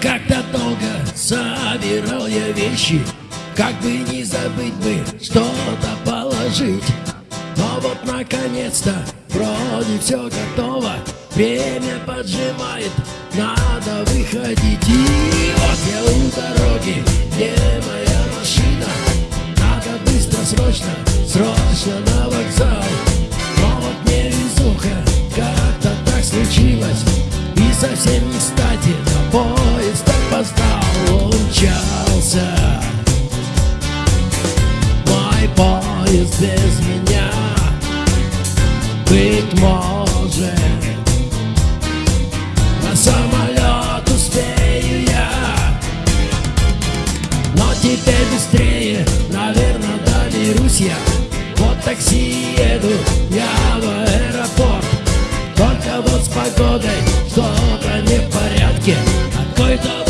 Как-то долго собирал я вещи Как бы не забыть бы что-то положить. Но вот наконец-то вроде все готово Время поджимает, надо выходить. И вот я у дороги, где моя машина? Надо быстро, срочно, срочно на поезд без меня Быть может. На самолет успею я Но теперь быстрее, наверное, доберусь я. Вот такси еду я в аэропорт Только вот с погодой что-то не в порядке. Какой-то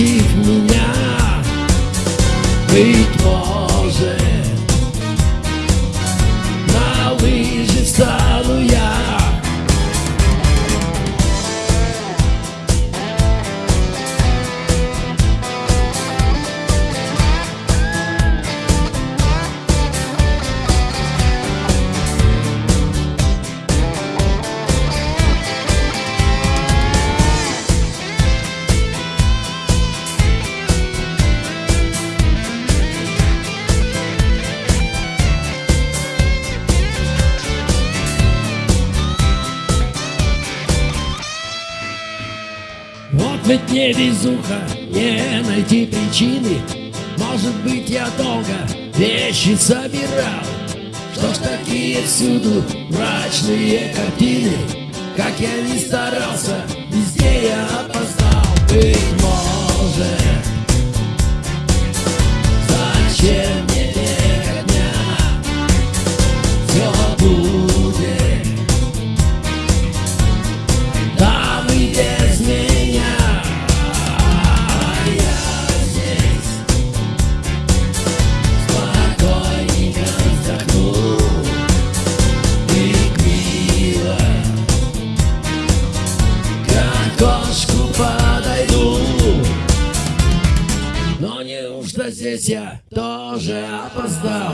против меня. Быть может ведь не везуха, не найти причины. Может быть я долго вещи собирал. Что ж такие всюду мрачные картины? Как я не старался, здесь я тоже опоздал.